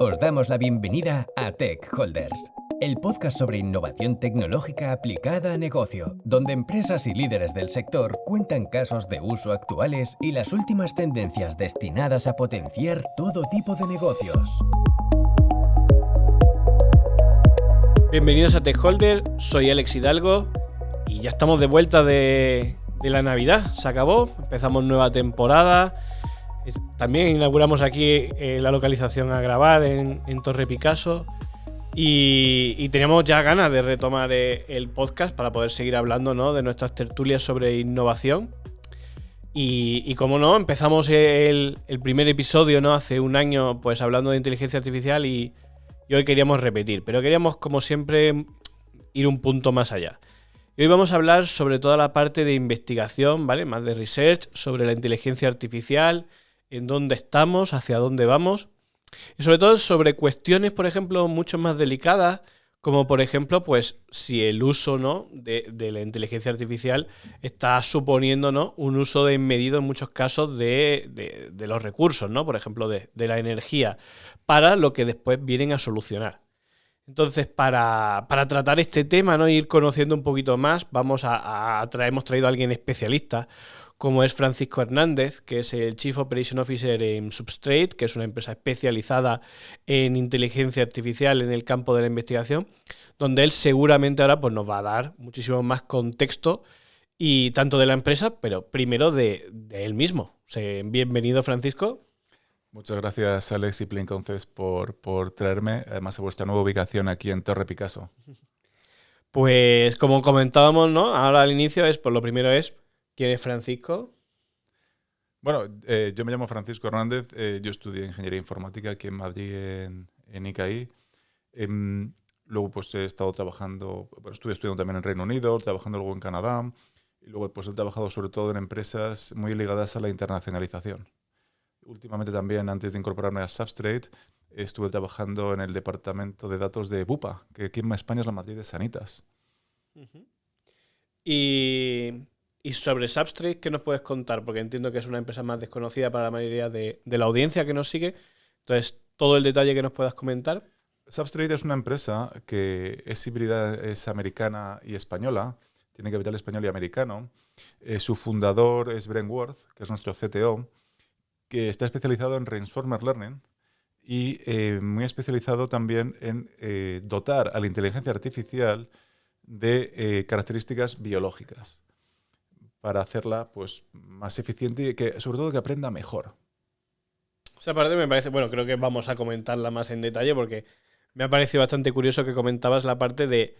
Os damos la bienvenida a Tech Holders, el podcast sobre innovación tecnológica aplicada a negocio, donde empresas y líderes del sector cuentan casos de uso actuales y las últimas tendencias destinadas a potenciar todo tipo de negocios. Bienvenidos a Tech Holder, soy Alex Hidalgo y ya estamos de vuelta de, de la Navidad. Se acabó, empezamos nueva temporada. También inauguramos aquí eh, la localización a grabar en, Torre Picasso. Y, teníamos ya ganas de retomar eh, el podcast para poder seguir hablando ¿no? de nuestras tertulias sobre innovación. Y, como no, empezamos el, primer episodio ¿no? hace un año pues hablando de inteligencia artificial y, y hoy queríamos repetir. Pero queríamos, como siempre, ir un punto más allá. Y hoy vamos a hablar sobre toda la parte de investigación, ¿vale? Más de research, sobre la inteligencia artificial, en dónde estamos, hacia dónde vamos. Y sobre todo sobre cuestiones, por ejemplo, mucho más delicadas, como por ejemplo, pues si el uso ¿no? de, la inteligencia artificial está suponiendo ¿no? un uso desmedido en muchos casos de, los recursos, ¿no? por ejemplo, de, la energía, para lo que después vienen a solucionar. Entonces, para, tratar este tema, ¿no? ir conociendo un poquito más, vamos a, traer, hemos traído a alguien especialista, como es Francisco Hernández, que es el Chief Operation Officer en Substrate, que es una empresa especializada en inteligencia artificial en el campo de la investigación, donde él seguramente ahora pues, nos va a dar muchísimo más contexto y tanto de la empresa, pero primero de, él mismo. bienvenido, Francisco. Muchas gracias, Alex y Plinconces, por, por traerme, además a vuestra nueva ubicación aquí en Torre Picasso. Pues como comentábamos, ¿no? Ahora al inicio es, pues lo primero es, ¿quién es Francisco? Bueno, eh, yo me llamo Francisco Hernández, eh, yo estudié Ingeniería Informática aquí en Madrid, en, en ICAI. Em, luego pues he estado trabajando, bueno, estuve estudiando también en Reino Unido, trabajando luego en Canadá. Y luego pues he trabajado sobre todo en empresas muy ligadas a la internacionalización últimamente también, antes de incorporarme a Substrate, estuve trabajando en el departamento de datos de Bupa, que aquí en España es la matriz de Sanitas. y, sobre Substrate, ¿qué nos puedes contar? Porque entiendo que es una empresa más desconocida para la mayoría de, la audiencia que nos sigue. Entonces, todo el detalle que nos puedas comentar. Substrate es una empresa que es híbrida, es americana y española, tiene capital español y americano. Eh, su fundador es Brent Worth, que es nuestro CTO, que está especializado en Reinformer Learning y eh, muy especializado también en eh, dotar a la inteligencia artificial de características biológicas para hacerla pues, más eficiente y que sobre todo que aprenda mejor. Esa parte me parece, bueno, creo que vamos a comentarla más en detalle porque me ha parecido bastante curioso que comentabas la parte de,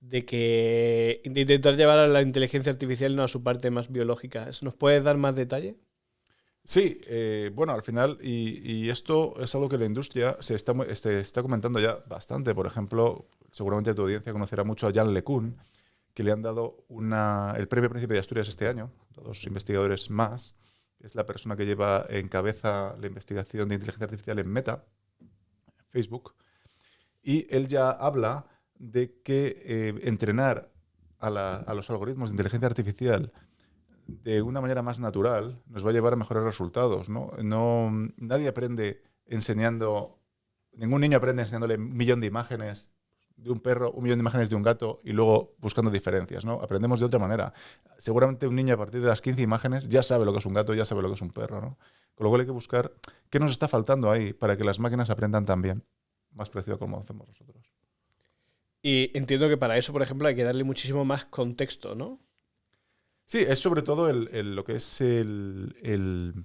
de que de intentar llevar a la inteligencia artificial no a su parte más biológica. ¿Nos puedes dar más detalle? Sí, eh, bueno, al final, y, esto es algo que la industria se está, este, está comentando ya bastante. Por ejemplo, seguramente tu audiencia conocerá mucho a Jan LeCun, que le han dado una, el premio Príncipe de Asturias este año, dos investigadores más. Es la persona que lleva en cabeza la investigación de inteligencia artificial en Meta, Facebook. Y él ya habla de que eh, entrenar a, los algoritmos de inteligencia artificial de una manera más natural nos va a llevar a mejores resultados. ¿no? No, nadie aprende enseñando, ningún niño aprende enseñándole un millón de imágenes de un perro, un millón de imágenes de un gato y luego buscando diferencias. ¿no? Aprendemos de otra manera. Seguramente un niño a partir de las 15 imágenes ya sabe lo que es un gato, ya sabe lo que es un perro. ¿no? Con lo cual hay que buscar qué nos está faltando ahí para que las máquinas aprendan también, más parecido como hacemos nosotros. Y entiendo que para eso, por ejemplo, hay que darle muchísimo más contexto, ¿no? Sí, es sobre todo lo que es el,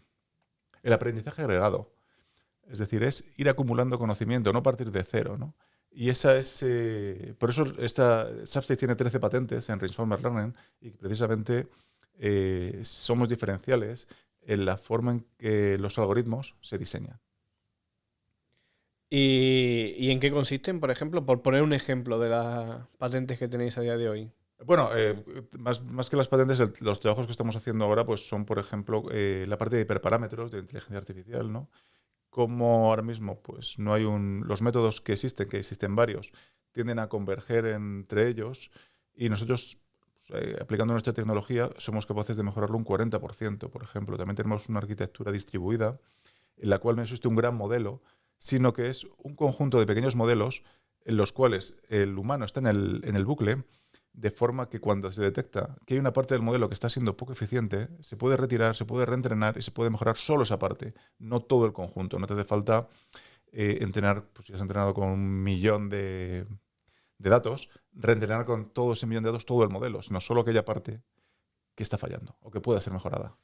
aprendizaje agregado. Es decir, es ir acumulando conocimiento, no partir de cero. ¿no? Y esa es. Eh, por eso esta Substate tiene 13 patentes en Reinformer Learning y precisamente eh, somos diferenciales en la forma en que los algoritmos se diseñan. ¿Y, ¿Y, en qué consisten, por ejemplo? Por poner un ejemplo de las patentes que tenéis a día de hoy. Bueno, eh, más, más, que las patentes, los trabajos que estamos haciendo ahora pues son, por ejemplo, eh, la parte de hiperparámetros de inteligencia artificial, ¿no? Como ahora mismo pues no hay un... Los métodos que existen, que existen varios, tienden a converger entre ellos y nosotros, pues, eh, aplicando nuestra tecnología, somos capaces de mejorarlo un 40%, por ejemplo. También tenemos una arquitectura distribuida en la cual no existe un gran modelo, sino que es un conjunto de pequeños modelos en los cuales el humano está en el, en el bucle, de forma que cuando se detecta que hay una parte del modelo que está siendo poco eficiente, se puede retirar, se puede reentrenar y se puede mejorar solo esa parte, no todo el conjunto. No te hace falta eh, entrenar, pues si has entrenado con un millón de, de datos, reentrenar con todo ese millón de datos todo el modelo, sino solo aquella parte que está fallando o que pueda ser mejorada.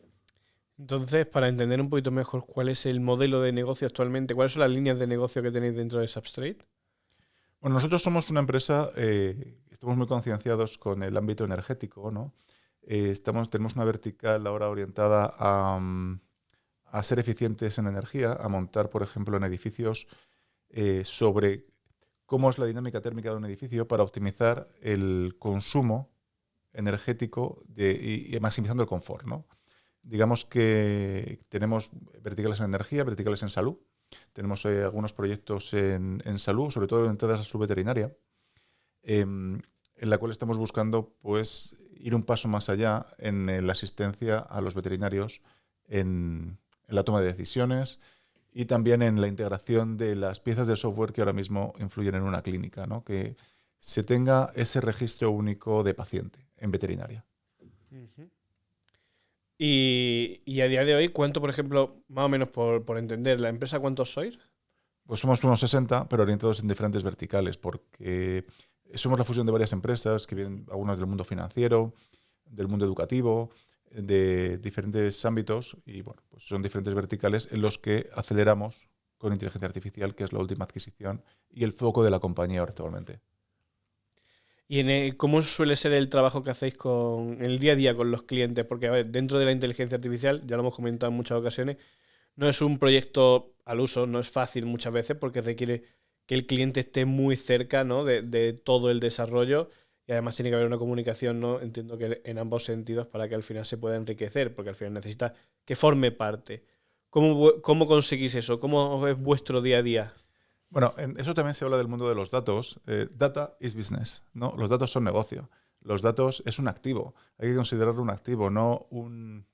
Entonces, para entender un poquito mejor cuál es el modelo de negocio actualmente, ¿cuáles son las líneas de negocio que tenéis dentro de Substrate? Bueno, nosotros somos una empresa, eh, estamos muy concienciados con el ámbito energético, ¿no? Eh, tenemos una vertical ahora orientada a, mm, a, ser eficientes en energía, a montar, por ejemplo, en edificios eh, sobre cómo es la dinámica térmica de un edificio para optimizar el consumo energético de, y, maximizando el confort. ¿no? Digamos que tenemos verticales en energía, verticales en salud. Tenemos eh, algunos proyectos en, salud, sobre todo orientadas a salud veterinaria, em, en la cual estamos buscando pues, ir un paso más allá en, la asistencia a los veterinarios en, en la toma de decisiones, y también en la integración de las piezas de software que ahora mismo influyen en una clínica, ¿no? que se tenga ese registro único de paciente en veterinaria. Y, a día de hoy, ¿cuánto, por ejemplo, más o menos por, por, entender, la empresa cuántos sois? Pues somos unos 60, pero orientados en diferentes verticales, porque somos la fusión de varias empresas que vienen algunas del mundo financiero, del mundo educativo, de diferentes ámbitos y bueno, pues son diferentes verticales en los que aceleramos con inteligencia artificial, que es la última adquisición y el foco de la compañía actualmente. ¿Y en cómo suele ser el trabajo que hacéis con el día a día con los clientes? Porque a ver, dentro de la inteligencia artificial, ya lo hemos comentado en muchas ocasiones, no es un proyecto al uso, no es fácil muchas veces porque requiere que el cliente esté muy cerca ¿no? de, de todo el desarrollo y además tiene que haber una comunicación, ¿no? Entiendo que en ambos sentidos para que al final se pueda enriquecer, porque al final necesita que forme parte. ¿Cómo, cómo conseguís eso? ¿Cómo es vuestro día a día? Bueno, en eso también se habla del mundo de los datos. Eh, data is business, ¿no? Los datos son negocio. Los datos es un activo. Hay que considerarlo un activo, no un...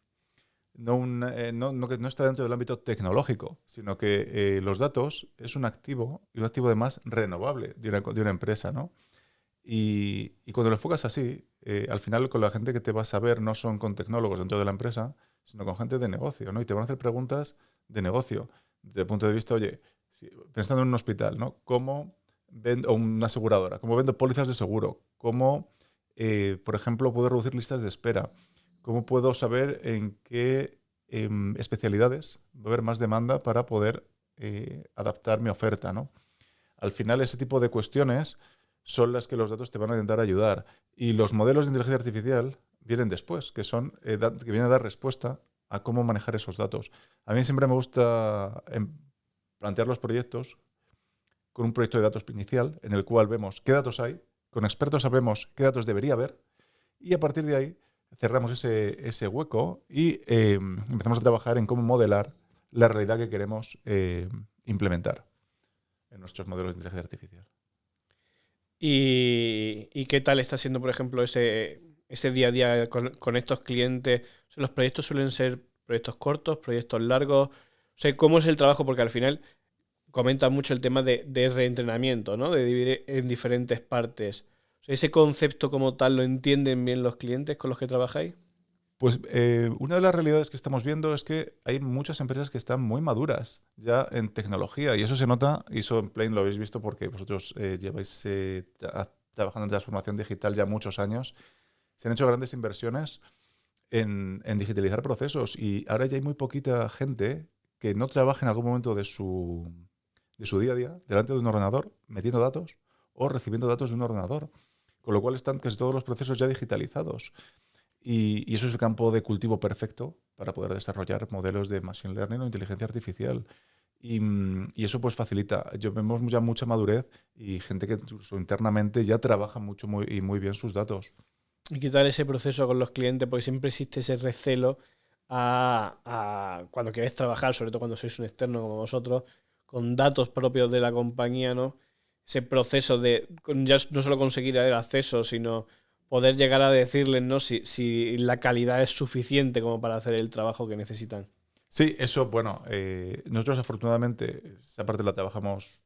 No, un, eh, no, no, que no está dentro del ámbito tecnológico, sino que eh, los datos es un activo y un activo además renovable de una, de una empresa, ¿no? Y, cuando lo enfocas así, eh, al final con la gente que te vas a ver no son con tecnólogos dentro de la empresa, sino con gente de negocio, ¿no? Y te van a hacer preguntas de negocio, desde el punto de vista, oye, pensando en un hospital, ¿no? ¿Cómo vendo, una aseguradora, cómo vendo pólizas de seguro? ¿Cómo, eh, por ejemplo, puedo reducir listas de espera? ¿Cómo puedo saber en qué em, especialidades va a haber más demanda para poder eh, adaptar mi oferta, ¿no? Al final, ese tipo de cuestiones son las que los datos te van a intentar ayudar. Y los modelos de inteligencia artificial vienen después, que, son, eh, que vienen a dar respuesta a cómo manejar esos datos. A mí siempre me gusta em, plantear los proyectos con un proyecto de datos inicial en el cual vemos qué datos hay, con expertos sabemos qué datos debería haber y a partir de ahí cerramos ese, ese hueco y em, empezamos a trabajar en cómo modelar la realidad que queremos em, implementar en nuestros modelos de inteligencia artificial. ¿Y, qué tal está siendo, por ejemplo, ese, ese día a día con, estos clientes? ¿Los proyectos suelen ser proyectos cortos, proyectos largos? O ¿cómo es el trabajo? Porque al final comenta mucho el tema de, reentrenamiento, ¿no? De dividir en diferentes partes. ¿Ese concepto como tal lo entienden bien los clientes con los que trabajáis? Pues eh, una de las realidades que estamos viendo es que hay muchas empresas que están muy maduras ya en tecnología y eso se nota, y eso en Plain lo habéis visto porque vosotros eh, lleváis eh, trabajando en transformación digital ya muchos años. Se han hecho grandes inversiones en, digitalizar procesos y ahora ya hay muy poquita gente que no trabaje en algún momento de su, de su día a día delante de un ordenador metiendo datos o recibiendo datos de un ordenador. Con lo cual están casi todos los procesos ya digitalizados. Y, eso es el campo de cultivo perfecto para poder desarrollar modelos de machine learning o inteligencia artificial. Y, mm, eso pues facilita. Yo vemos ya mucha madurez y gente que incluso internamente ya trabaja mucho muy, y muy bien sus datos. ¿Y qué tal ese proceso con los clientes? Porque siempre existe ese recelo a, cuando queréis trabajar, sobre todo cuando sois un externo como vosotros, con datos propios de la compañía, ¿no? Ese proceso de ya no solo conseguir el acceso, sino poder llegar a decirles ¿no? si, si, la calidad es suficiente como para hacer el trabajo que necesitan. Sí, eso, bueno, eh, nosotros afortunadamente esa parte la trabajamos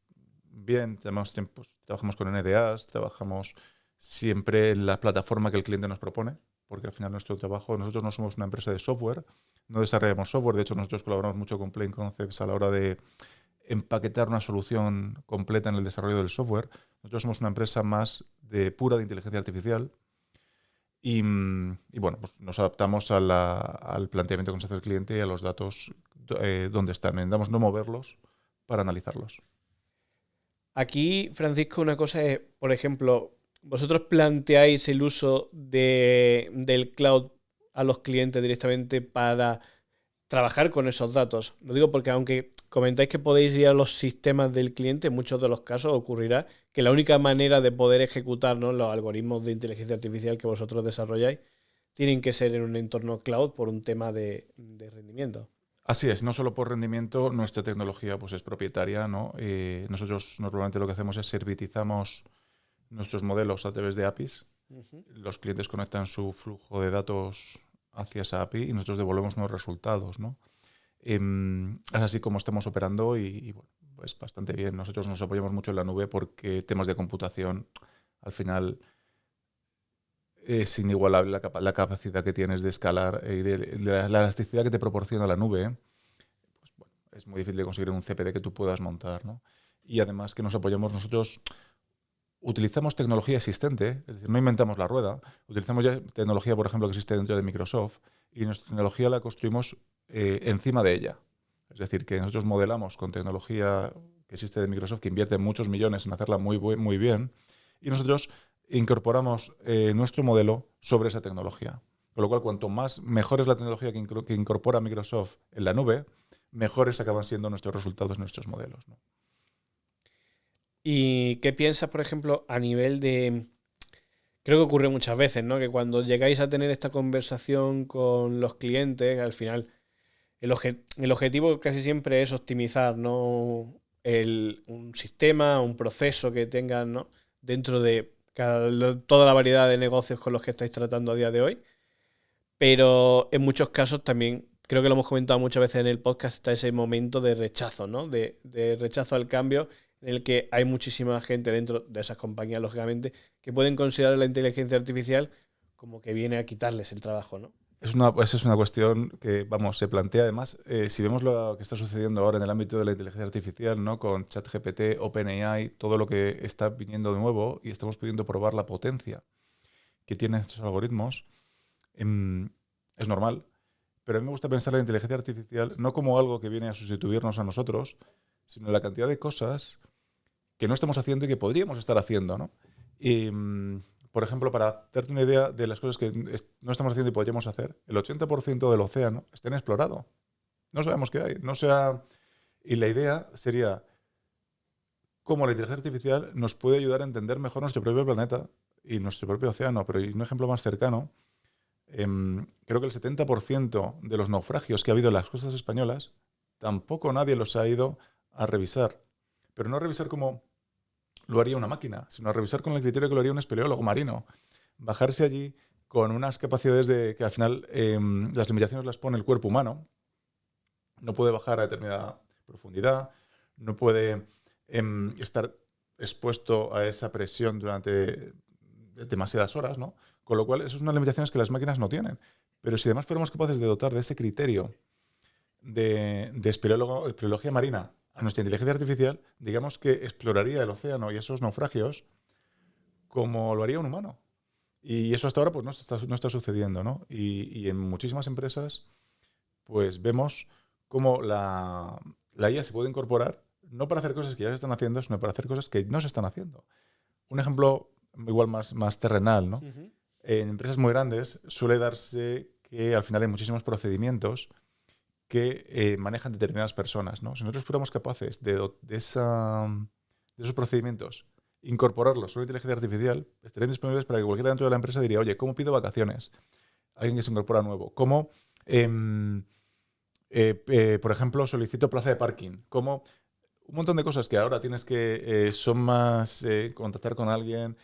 bien, tenemos tiempos, trabajamos con NDAs, trabajamos siempre en la plataforma que el cliente nos propone, porque al final nuestro trabajo, nosotros no somos una empresa de software, no desarrollamos software, de hecho nosotros colaboramos mucho con Plain Concepts a la hora de empaquetar una solución completa en el desarrollo del software. Nosotros somos una empresa más de pura de inteligencia artificial y, bueno, pues nos adaptamos al planteamiento que nos hace el cliente y a los datos eh, donde están. Intentamos no moverlos para analizarlos. Aquí, Francisco, una cosa es, por ejemplo, vosotros planteáis el uso de, del cloud a los clientes directamente para trabajar con esos datos. Lo digo porque aunque comentáis que podéis ir a los sistemas del cliente, en muchos de los casos ocurrirá que la única manera de poder ejecutar los algoritmos de inteligencia artificial que vosotros desarrolláis tienen que ser en un entorno cloud por un tema de, rendimiento. Así es, no solo por rendimiento, nuestra tecnología pues, es propietaria. ¿no? Eh, nosotros normalmente lo que hacemos es servitizamos nuestros modelos a través de APIs. Los clientes conectan su flujo de datos hacia esa API y nosotros devolvemos nuevos resultados. ¿no? Em, es así como estamos operando y, bueno, pues bastante bien. Nosotros nos apoyamos mucho en la nube porque temas de computación, al final, es inigualable la, capacidad que tienes de escalar y de, la, elasticidad que te proporciona la nube. Pues, bueno, es muy difícil de conseguir un CPD que tú puedas montar. ¿no? Y además que nos apoyamos nosotros utilizamos tecnología existente, es decir, no inventamos la rueda, utilizamos ya tecnología, por ejemplo, que existe dentro de Microsoft y nuestra tecnología la construimos eh, encima de ella. Es decir, que nosotros modelamos con tecnología que existe de Microsoft, que invierte muchos millones en hacerla muy, muy bien, y nosotros incorporamos eh, nuestro modelo sobre esa tecnología. Con lo cual, cuanto más mejor es la tecnología que, incorpora Microsoft en la nube, mejores acaban siendo nuestros resultados, nuestros modelos. ¿Y qué piensas, por ejemplo, a nivel de... Creo que ocurre muchas veces, ¿no? Que cuando llegáis a tener esta conversación con los clientes, al final el, objetivo casi siempre es optimizar, ¿no? un sistema, un proceso que tengan, ¿no? Dentro de toda la variedad de negocios con los que estáis tratando a día de hoy. Pero en muchos casos también, creo que lo hemos comentado muchas veces en el podcast, está ese momento de rechazo, ¿no? De rechazo al cambio en el que hay muchísima gente dentro de esas compañías, lógicamente, que pueden considerar la inteligencia artificial como que viene a quitarles el trabajo, ¿no? Es una, esa es una cuestión que, vamos, se plantea además, eh, si vemos lo que está sucediendo ahora en el ámbito de la inteligencia artificial, ¿no? Con ChatGPT, OpenAI, todo lo que está viniendo de nuevo y estamos pudiendo probar la potencia que tienen estos algoritmos, em, es normal. Pero a mí me gusta pensar la inteligencia artificial no como algo que viene a sustituirnos a nosotros, sino la cantidad de cosas que no estamos haciendo y que podríamos estar haciendo, ¿no? Y, mm, por ejemplo, para darte una idea de las cosas que no estamos haciendo y podríamos hacer, el 80% del océano está inexplorado. No sabemos qué hay. No sea... Y la idea sería cómo la inteligencia artificial nos puede ayudar a entender mejor nuestro propio planeta y nuestro propio océano. Pero un ejemplo más cercano, em, creo que el 70% de los naufragios que ha habido en las costas españolas, tampoco nadie los ha ido a revisar. Pero no revisar como lo haría una máquina, sino revisar con el criterio que lo haría un espeleólogo marino. Bajarse allí con unas capacidades de que al final em, las limitaciones las pone el cuerpo humano. No puede bajar a determinada profundidad, no puede em, estar expuesto a esa presión durante demasiadas horas, ¿no? Con lo cual, esas son unas limitaciones que las máquinas no tienen. Pero si además fuéramos capaces de dotar de ese criterio de, de espeleología marina a nuestra inteligencia artificial, digamos que exploraría el océano y esos naufragios como lo haría un humano. Y eso hasta ahora pues, no, está, no está sucediendo. ¿no? Y, en muchísimas empresas pues vemos cómo la, la IA se puede incorporar no para hacer cosas que ya se están haciendo, sino para hacer cosas que no se están haciendo. Un ejemplo igual más, más terrenal, ¿no? En empresas muy grandes suele darse que al final hay muchísimos procedimientos que eh, manejan determinadas personas. ¿no? Si nosotros fuéramos capaces de, esos procedimientos incorporarlos a una inteligencia artificial, estarían disponibles para que cualquiera dentro de la empresa diría, oye, ¿cómo pido vacaciones? Alguien que se incorpora nuevo. ¿Cómo, em, eh, eh, por ejemplo, solicito plaza de parking? ¿Cómo un montón de cosas que ahora tienes que, son más, contactar con alguien,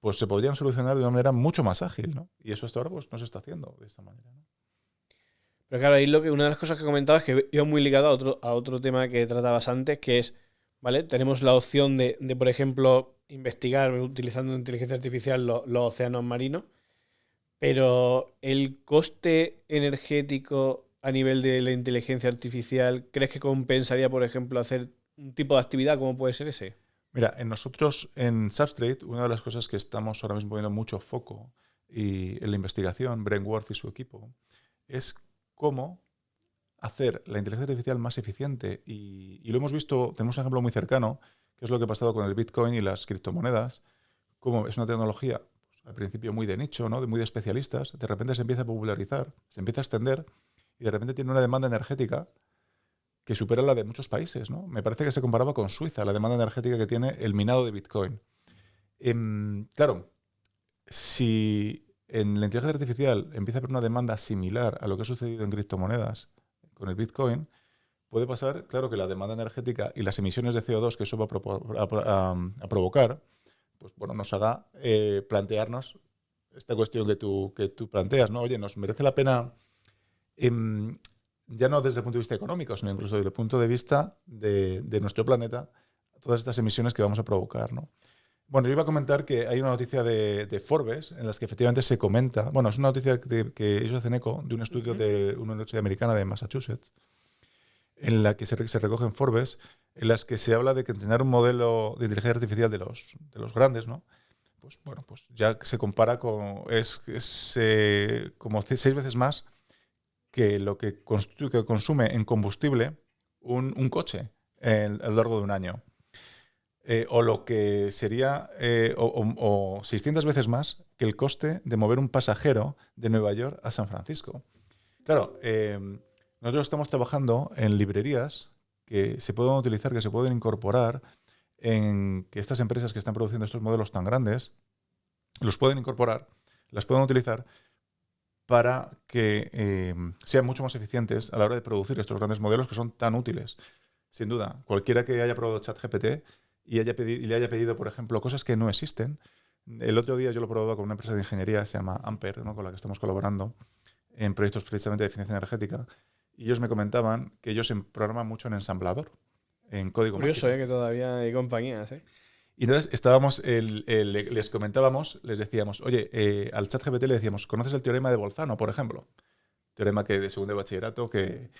pues se podrían solucionar de una manera mucho más ágil, ¿no? Y eso hasta ahora pues, no se está haciendo de esta manera, ¿no? Pero claro, ahí lo que, una de las cosas que comentaba es que iba muy ligado a otro, a otro tema que tratabas antes, que es, ¿vale? Tenemos la opción de, de por ejemplo, investigar utilizando inteligencia artificial los océanos marinos, pero el coste energético a nivel de la inteligencia artificial, ¿crees que compensaría, por ejemplo, hacer un tipo de actividad como puede ser ese? Mira, en nosotros en Substrate, una de las cosas que estamos ahora mismo poniendo mucho foco y en la investigación, Brainworth y su equipo, es cómo hacer la inteligencia artificial más eficiente. Y, lo hemos visto, tenemos un ejemplo muy cercano, que es lo que ha pasado con el Bitcoin y las criptomonedas, como es una tecnología pues, al principio muy de nicho, ¿no? de muy de especialistas, de repente se empieza a popularizar, se empieza a extender y de repente tiene una demanda energética que supera la de muchos países. ¿no? Me parece que se comparaba con Suiza, la demanda energética que tiene el minado de Bitcoin. Em, claro, si en la inteligencia artificial empieza a haber una demanda similar a lo que ha sucedido en criptomonedas con el Bitcoin, puede pasar, claro, que la demanda energética y las emisiones de CO2 que eso va a, provocar, pues bueno, nos haga eh, plantearnos esta cuestión que tú, que tú planteas, ¿no? Oye, ¿nos merece la pena, em, ya no desde el punto de vista económico, sino incluso desde el punto de vista de, de nuestro planeta, todas estas emisiones que vamos a provocar, ¿no? Bueno, yo iba a comentar que hay una noticia de, Forbes en las que efectivamente se comenta, bueno, es una noticia que ellos hacen eco de un estudio de una universidad americana de Massachusetts, en la que se, recoge en Forbes, en las que se habla de que entrenar un modelo de inteligencia artificial de los, de los grandes, ¿no? Pues bueno, pues ya se compara con, es, eh, como seis veces más que lo que, que consume en combustible un, coche a lo largo de un año. Eh, o lo que sería eh, o, 600 veces más que el coste de mover un pasajero de Nueva York a San Francisco. Claro, eh, nosotros estamos trabajando en librerías que se pueden utilizar, que se pueden incorporar en que estas empresas que están produciendo estos modelos tan grandes, los pueden incorporar, las pueden utilizar para que sean mucho más eficientes a la hora de producir estos grandes modelos que son tan útiles. Sin duda, cualquiera que haya probado ChatGPT y, haya le haya pedido, por ejemplo, cosas que no existen. El otro día yo lo he probado con una empresa de ingeniería, se llama Amper, ¿no? con la que estamos colaborando en proyectos precisamente de eficiencia energética. Y ellos me comentaban que ellos programan mucho en ensamblador, en código Curioso, ¿eh? que todavía hay compañías. ¿eh? Y entonces estábamos, les comentábamos, les decíamos, oye, eh, al chat GPT le decíamos, ¿conoces el teorema de Bolzano, por ejemplo? Teorema que de segundo de bachillerato, que...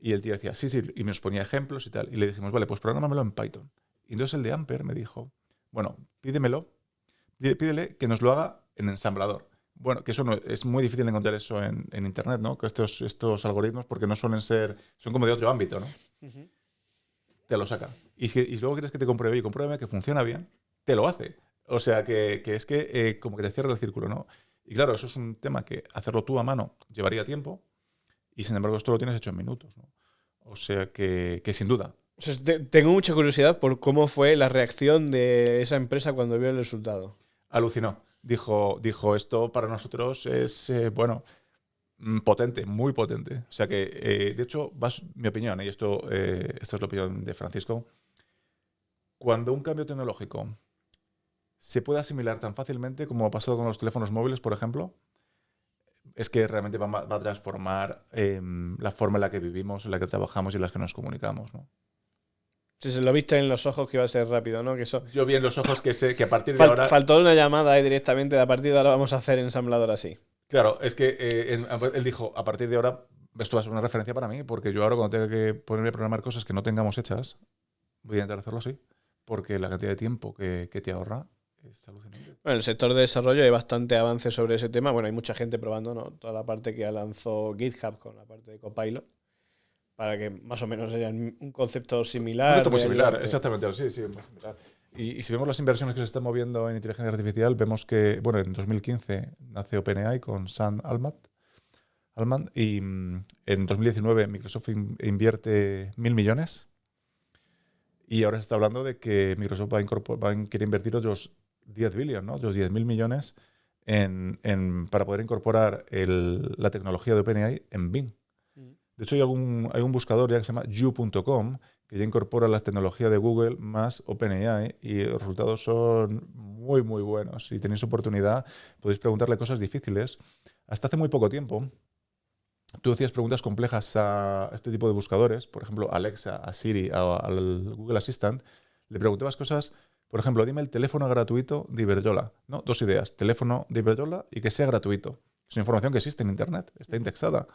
Y el tío decía, sí, sí, y nos ponía ejemplos y tal. Y le decimos, vale, pues programámelo en Python. Y entonces el de Amper me dijo, bueno, pídemelo, pídele que nos lo haga en ensamblador. Bueno, que eso no, es muy difícil encontrar eso en, Internet, ¿no? Que estos, estos algoritmos, porque no suelen ser, son como de otro ámbito, ¿no? Te lo saca. Y si luego quieres que te compruebe y compruebe que funciona bien, te lo hace. O sea, que, es que eh, como que te cierra el círculo, ¿no? Y claro, eso es un tema que hacerlo tú a mano llevaría tiempo y sin embargo esto lo tienes hecho en minutos, ¿no? O sea que, que sin duda, tengo mucha curiosidad por cómo fue la reacción de esa empresa cuando vio el resultado. Alucinó. Dijo, dijo esto para nosotros es, eh, bueno, mm, potente, muy potente. O sea que, eh, de hecho, mi opinión, y esto, eh, esto es la opinión de Francisco, cuando un cambio tecnológico se puede asimilar tan fácilmente como ha pasado con los teléfonos móviles, por ejemplo, es que realmente va, a transformar em, la forma en la que vivimos, en la que trabajamos y en la que nos comunicamos. ¿no? Si se lo viste en los ojos que iba a ser rápido, ¿no? Que eso... Yo vi en los ojos que sé que a partir de ahora. Faltó una llamada directamente, a partir de ahora vamos a hacer ensamblador así. Claro, es que eh, él dijo, a partir de ahora, esto va a ser una referencia para mí, porque yo ahora cuando tenga que ponerme a programar cosas que no tengamos hechas, voy a intentar hacerlo así, porque la cantidad de tiempo que, te ahorra. Bueno, en el sector de desarrollo hay bastante avance sobre ese tema. Bueno, hay mucha gente probando, ¿no? Toda la parte que lanzó GitHub con la parte de Copilot para que más o menos haya un concepto similar. Un concepto muy similar, exactamente, sí, sí, muy similar. Y, si vemos las inversiones que se están moviendo en inteligencia artificial, vemos que, bueno, en 2015 nace OpenAI con Sam Altman, Altman y mm, en 2019 Microsoft invierte mil millones y ahora se está hablando de que Microsoft va a, quiere invertir otros 10 billones, ¿no? otros 10 mil millones en, en, para poder incorporar el, la tecnología de OpenAI en Bing. De hecho, hay, hay un buscador ya que se llama you.com que ya incorpora las tecnologías de Google más OpenAI y los resultados son muy, muy buenos. Si tenéis oportunidad, podéis preguntarle cosas difíciles. Hasta hace muy poco tiempo, tú hacías preguntas complejas a este tipo de buscadores, por ejemplo, Alexa, a Siri, al Google Assistant, le preguntabas cosas, por ejemplo, dime el teléfono gratuito de Iberjola. ¿no? Dos ideas, teléfono de Iberjola y que sea gratuito. Es información que existe en Internet, está indexada.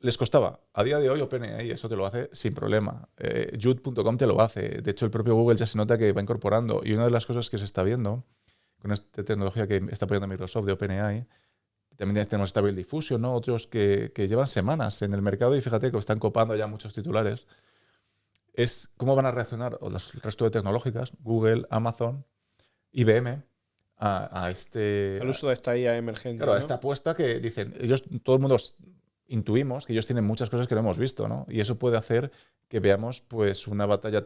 Les costaba. A día de hoy OpenAI eso te lo hace sin problema. Eh, Jude.com te lo hace. De hecho, el propio Google ya se nota que va incorporando. Y una de las cosas que se está viendo con esta tecnología que está apoyando Microsoft de OpenAI, también tenemos Stable Diffusion, ¿no? otros que, que llevan semanas en el mercado y fíjate que están copando ya muchos titulares, es cómo van a reaccionar los- el resto de tecnológicas, Google, Amazon, IBM, a, a este... Al uso de esta IA emergente. Claro, a esta apuesta que dicen, ellos, todo el mundo intuimos que ellos tienen muchas cosas que no hemos visto, ¿no? Y eso puede hacer que veamos pues una batalla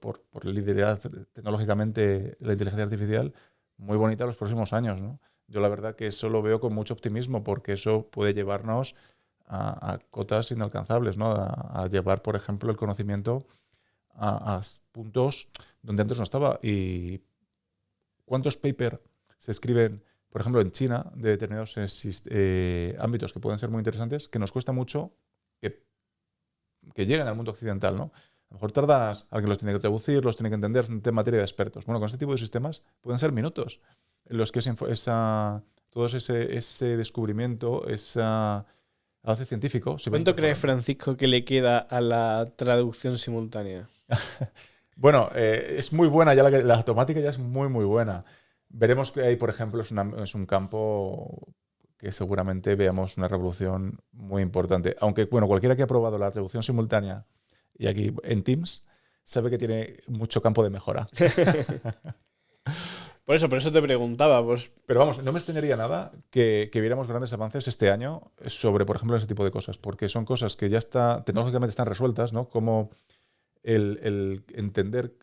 por, por liderar tecnológicamente la inteligencia artificial muy bonita los próximos años, ¿no? Yo la verdad que eso lo veo con mucho optimismo porque eso puede llevarnos a, cotas inalcanzables, ¿no? A, llevar, por ejemplo, el conocimiento a, a puntos donde antes no estaba. Y cuántos papers se escriben por ejemplo, en China, de determinados eh, ámbitos que pueden ser muy interesantes, que nos cuesta mucho que, que lleguen al mundo occidental, ¿no? A lo mejor tardas, alguien los tiene que traducir, los tiene que entender, es tema materia de expertos. Bueno, con este tipo de sistemas pueden ser minutos en los que esa, esa, todo ese, ese descubrimiento, ese avance científico... ¿Cuánto crees. Francisco, que le queda a la traducción simultánea? Bueno, eh, es muy buena, ya la, la automática ya es muy, muy buena. Veremos que ahí, por ejemplo, es, una- es un campo que seguramente veamos una revolución muy importante. Aunque, bueno, cualquiera que ha probado la traducción simultánea y aquí en Teams sabe que tiene mucho campo de mejora. Por eso, por eso te preguntaba, pues Pero vamos, no me extrañaría nada que, que viéramos grandes avances este año sobre, por ejemplo, ese tipo de cosas, porque son cosas que ya está, tecnológicamente están resueltas, ¿no? Como el, el entender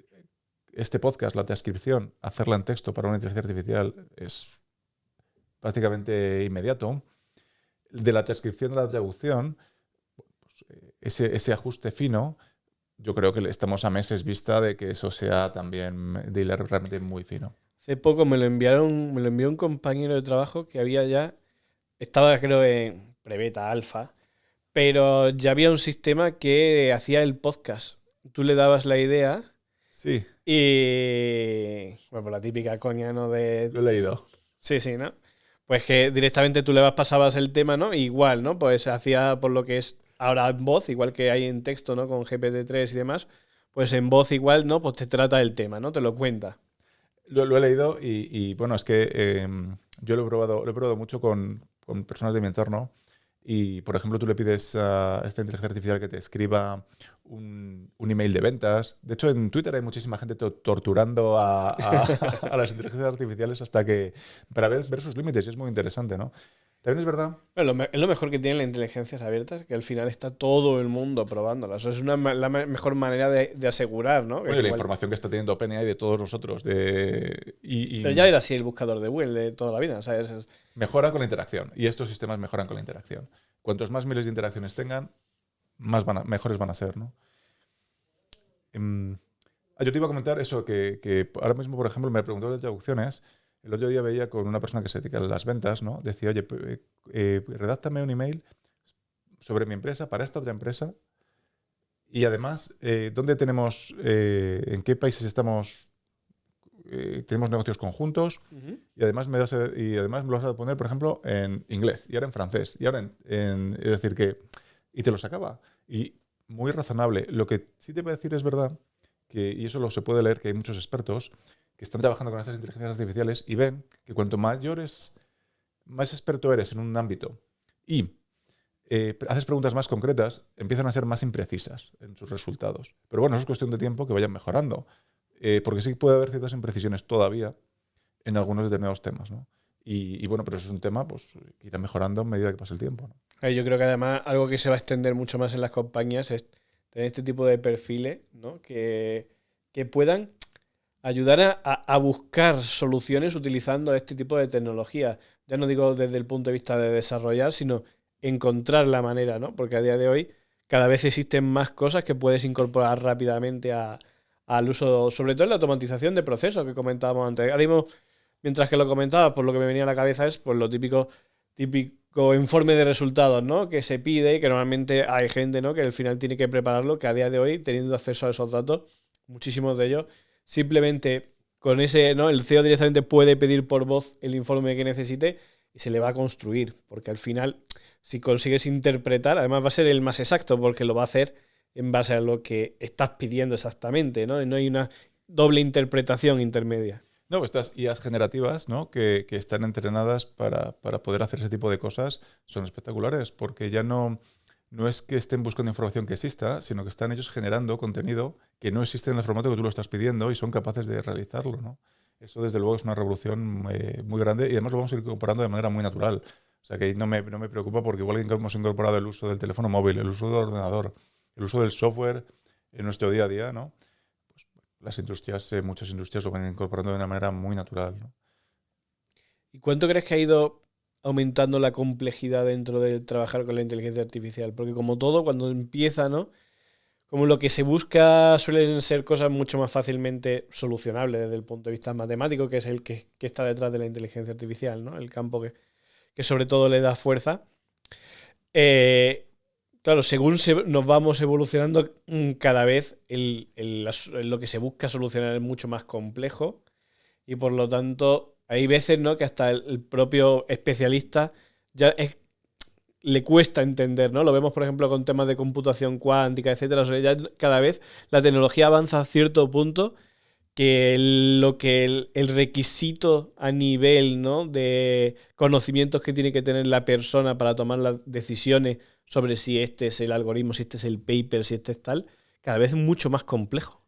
este podcast, la transcripción, hacerla en texto para una inteligencia artificial es prácticamente inmediato. De la transcripción de la traducción, pues, ese, ese ajuste fino, yo creo que estamos a meses vista de que eso sea también de hilar realmente muy fino. hace poco me lo enviaron, me lo envió un compañero de trabajo que había ya, estaba creo en prebeta alfa, pero ya había un sistema que hacía el podcast. Tú le dabas la idea Sí, y... Bueno, pues la típica coña, ¿no? De, lo he leído. Sí, sí, ¿no? Pues que directamente tú le vas, pasabas el tema, ¿no? Igual, ¿no? Pues hacía por lo que es ahora en voz, igual que hay en texto, ¿no? Con GPT-3 y demás, pues en voz igual, ¿no? Pues te trata el tema, ¿no? Te lo cuenta. Lo, lo he leído y, y, bueno, es que eh, yo lo he probado, lo he probado mucho con, con personas de mi entorno y, por ejemplo, tú le pides a esta inteligencia artificial que te escriba un, un email de ventas. De hecho, en Twitter hay muchísima gente to- torturando a, a- a las inteligencias artificiales hasta que para ver, ver sus límites y es muy interesante, ¿no? También es verdad Bueno, lo es lo mejor que tienen las inteligencias abiertas, que al final está todo el mundo probándolas. Eso es una, la mejor manera de, de asegurar, ¿no? Oye, la igual- información que está teniendo OpenAI de todos nosotros. De, y, y Pero ya era así el buscador de Google de toda la vida, ¿sabes? Es- Mejora con la interacción. Y estos sistemas mejoran con la interacción. Cuantos más miles de interacciones tengan, más van a- mejores van a ser, ¿no? Em, ah, yo te iba a comentar eso, que, que ahora mismo, por ejemplo, me preguntó de traducciones. El otro día veía con una persona que se dedica a las ventas, ¿no? Decía, oye, p- eh, eh, redáctame un email sobre mi empresa para esta otra empresa. Y además, eh, ¿dónde tenemos, eh, en qué países estamos, eh, tenemos negocios conjuntos? Y además, me vas a- y además me lo vas a poner, por ejemplo, en inglés, y ahora en francés, y ahora en, en- Es decir, que... Y te lo sacaba. Y muy razonable. Lo que sí te voy a decir es verdad, que, y eso lo se puede leer, que hay muchos expertos que están trabajando con estas inteligencias artificiales y ven que cuanto mayores, más experto eres en un ámbito y eh, haces preguntas más concretas, empiezan a ser más imprecisas en sus resultados. Pero bueno, eso es cuestión de tiempo que vayan mejorando. Eh, porque sí puede haber ciertas imprecisiones todavía en algunos determinados temas, ¿no? Y, bueno, pero eso es un tema pues, que irá mejorando a medida que pase el tiempo. Eh, Yo creo que además algo que se va a extender mucho más en las compañías es tener este tipo de perfiles ¿no? que, que puedan ayudar a, a- buscar soluciones utilizando este tipo de tecnología. Ya no digo desde el punto de vista de desarrollar, sino encontrar la manera, ¿no? Porque a día de hoy cada vez existen más cosas que puedes incorporar rápidamente a- al uso, sobre todo en la automatización de procesos que comentábamos antes. Ahora mismo, mientras que lo comentaba, por lo que me venía a la cabeza es pues lo típico típico informe de resultados, ¿no? Que se pide y que normalmente hay gente, ¿no? Que al final tiene que prepararlo, que a día de hoy, teniendo acceso a esos datos, muchísimos de ellos, simplemente con ese, ¿no? El CEO directamente puede pedir por voz el informe que necesite y se le va a construir, porque al final, si consigues interpretar, además va a ser el más exacto, porque lo va a hacer en base a lo que estás pidiendo exactamente, ¿no? Y no hay una doble interpretación intermedia. No, estas IAs generativas, ¿no? Que, que están entrenadas para, para, poder hacer ese tipo de cosas, son espectaculares, porque ya no, no es que estén buscando información que exista, sino que están ellos generando contenido que no existe en el formato que tú lo estás pidiendo y son capaces de realizarlo, ¿no? Eso, desde luego, es una revolución eh, muy grande y además lo vamos a ir incorporando de manera muy natural. O sea que no me, no me preocupa porque igual que hemos incorporado el uso del teléfono móvil, el uso del ordenador, el uso del software en nuestro día a día, ¿no? Las industrias, eh, muchas industrias lo van incorporando de una manera muy natural. ¿Y cuánto crees que ha ido aumentando la complejidad dentro de trabajar con la inteligencia artificial? Porque como todo, cuando empieza, ¿no? Como lo que se busca suelen ser cosas mucho más fácilmente solucionables desde el punto de vista matemático, que es el que, que está detrás de la inteligencia artificial, ¿no? El campo que, que sobre todo le da fuerza. Eh, claro, según se, nos vamos evolucionando, mm, cada vez el, el, lo que se busca solucionar es mucho más complejo y por lo tanto hay veces ¿no? que hasta el, propio especialista ya le cuesta entender, ¿no? Lo vemos, por ejemplo, con temas de computación cuántica, etcétera. Cada vez la tecnología avanza a cierto punto que el, lo que el, el, requisito a nivel ¿no? de conocimientos que tiene que tener la persona para tomar las decisiones sobre si este es el algoritmo, si este es el paper, si este es tal, cada vez mucho más complejo.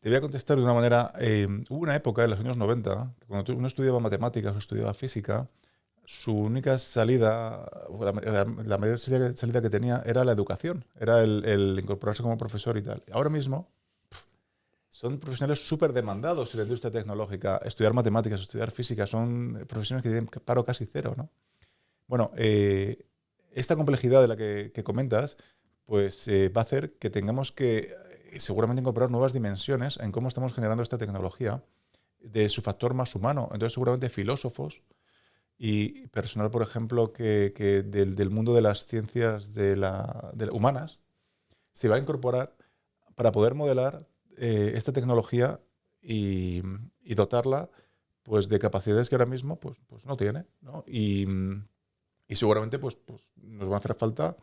Te voy a contestar de una manera. Eh, hubo una época en los años 90, cuando uno estudiaba matemáticas o estudiaba física, su única salida, la, mayor salida que tenía era la educación, era el, incorporarse como profesor y tal. Ahora mismo son profesionales súper demandados en la industria tecnológica. Estudiar matemáticas, estudiar física, son profesiones que tienen paro casi cero, ¿no? Bueno, eh, esta complejidad de la que, que comentas, pues eh, va a hacer que tengamos que eh, seguramente incorporar nuevas dimensiones en cómo estamos generando esta tecnología de su factor más humano. Entonces, seguramente filósofos, y personal, por ejemplo, que, que del, del, mundo de las ciencias de la, de humanas se va a incorporar para poder modelar eh, esta tecnología y, y, dotarla pues, de capacidades que ahora mismo pues, pues no tiene. ¿no? Y, y, seguramente pues, pues, nos van a hacer falta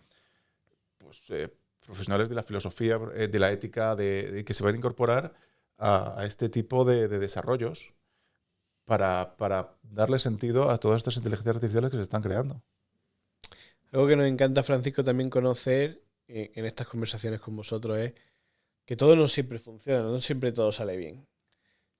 pues, eh, profesionales de la filosofía, eh, de la ética, de, que se van a incorporar a, este tipo de, de desarrollos para, para, darle sentido a todas estas inteligencias artificiales que se están creando. Algo que nos encanta, Francisco, también conocer eh, en estas conversaciones con vosotros es que todo no siempre funciona, no siempre todo sale bien.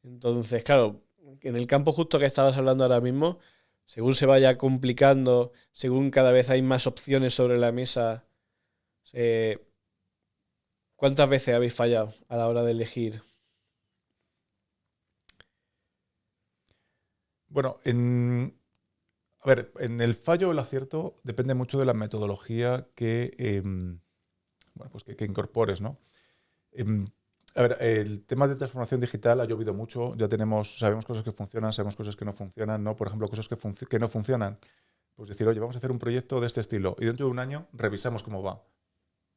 Entonces, claro, en el campo justo que estabas hablando ahora mismo, según se vaya complicando, según cada vez hay más opciones sobre la mesa, eh, ¿cuántas veces habéis fallado a la hora de elegir Bueno, en, a ver, en el fallo o el acierto depende mucho de la metodología que, eh, bueno, pues que, incorpores, ¿no? Eh, a ver, el tema de transformación digital ha llovido mucho, ya tenemos, sabemos cosas que funcionan, sabemos cosas que no funcionan, ¿no? Por ejemplo, cosas que, no funcionan. Pues decir, oye, vamos a hacer un proyecto de este estilo y dentro de un año revisamos cómo va.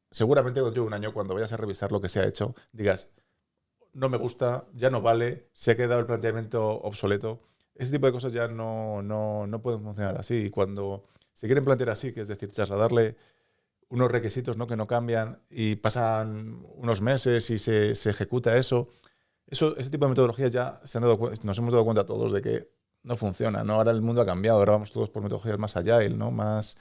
Seguramente dentro de un año, cuando vayas a revisar lo que se ha hecho, digas, no me gusta, ya no vale, se ha quedado el planteamiento obsoleto ese tipo de cosas ya no, no, no, pueden funcionar así. Y cuando se quieren plantear así, que es decir, trasladarle unos requisitos ¿no? que no cambian y pasan unos meses y se, se ejecuta eso, eso, ese tipo de metodologías ya se han dado, nos hemos dado cuenta todos de que no funciona. ¿no? Ahora el mundo ha cambiado, ahora vamos todos por metodologías más agile, ¿no? más,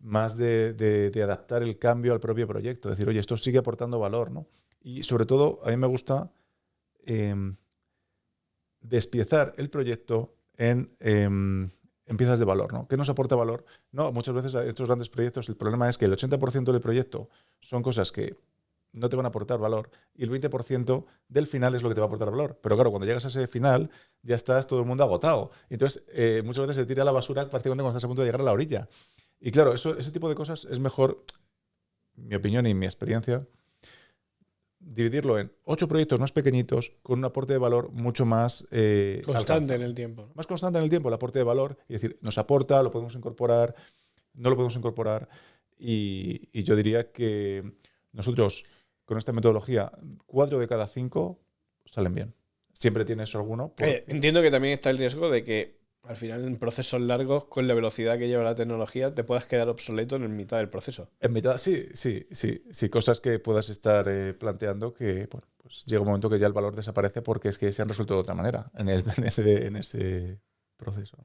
más de, de, de adaptar el cambio al propio proyecto. Decir, oye, esto sigue aportando valor. ¿no? Y sobre todo, a mí me gusta... Eh, despiezar el proyecto en, eh, en, piezas de valor. ¿no? ¿Qué nos aporta valor? No, muchas veces estos grandes proyectos el problema es que el 80% del proyecto son cosas que no te van a aportar valor y el 20% del final es lo que te va a aportar valor. Pero claro, cuando llegas a ese final ya estás todo el mundo agotado. Entonces, eh, muchas veces se tira a la basura prácticamente cuando estás a punto de llegar a la orilla. Y claro, eso, ese tipo de cosas es mejor, mi opinión y mi experiencia, dividirlo en ocho proyectos más pequeñitos con un aporte de valor mucho más eh, constante alcanza. en el tiempo. Más constante en el tiempo, el aporte de valor, y decir, nos aporta, lo podemos incorporar no lo podemos incorporar y, y yo diría que nosotros con esta metodología, cuatro de cada cinco salen bien. Siempre tienes alguno. por- Eh, entiendo que también está el riesgo de que al final en procesos largos, con la velocidad que lleva la tecnología, te puedas quedar obsoleto en mitad del proceso. En mitad, sí, sí, sí, sí, cosas que puedas estar eh, planteando que, bueno, pues llega un momento que ya el valor desaparece porque es que se han resuelto de otra manera en, el- en ese, en ese proceso.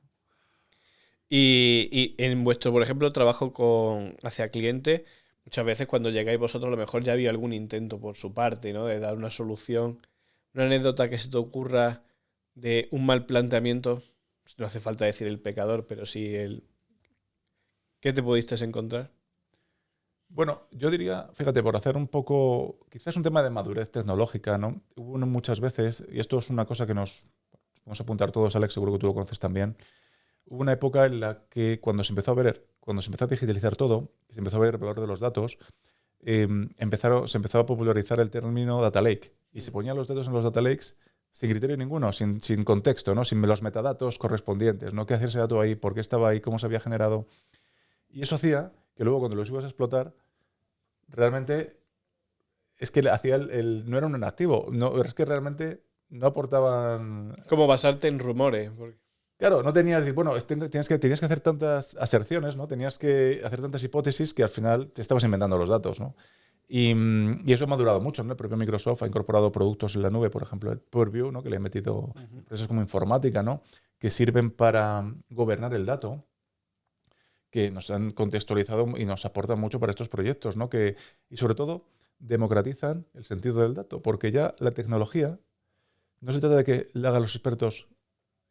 Y, y en vuestro, por ejemplo, trabajo con hacia cliente, muchas veces cuando llegáis vosotros, a lo mejor ya había algún intento por su parte, ¿no? De dar una solución. Una anécdota que se te ocurra de un mal planteamiento. No hace falta decir el pecador, pero sí el. ¿Qué te pudiste encontrar? Bueno, yo diría, fíjate, por hacer un poco, quizás un tema de madurez tecnológica, ¿no? Hubo muchas veces, y esto es una cosa que nos vamos a apuntar todos, Alex, seguro que tú lo conoces también. Hubo una época en la que cuando se empezó a ver, cuando se empezó a digitalizar todo, se empezó a ver el valor de los datos, eh, empezaron, se empezó a popularizar el término data lake y se ponían los datos en los data lakes sin criterio ninguno, sin, sin contexto, ¿no? sin los metadatos correspondientes, ¿no? ¿Qué hacía ese dato ahí? ¿Por qué estaba ahí? ¿Cómo se había generado? Y eso hacía que luego cuando los ibas a explotar, realmente es que hacía el, el- no era un activo, no, es que realmente no aportaban ¿Cómo basarte en rumores? Porque- Claro, no tenías decir, bueno, es- tengo- tienes que, tenías que hacer tantas aserciones, ¿no? Tenías que hacer tantas hipótesis que al final te estabas inventando los datos, ¿no? Y, mm, y eso ha madurado mucho, ¿no? El propio Microsoft ha incorporado productos en la nube, por ejemplo, el Purview, ¿no? Que le ha metido empresas como informática, ¿no? Que sirven para gobernar el dato, que nos han contextualizado y nos aportan mucho para estos proyectos, ¿no? Que, y sobre todo, democratizan el sentido del dato, porque ya la tecnología no se trata de que la hagan los expertos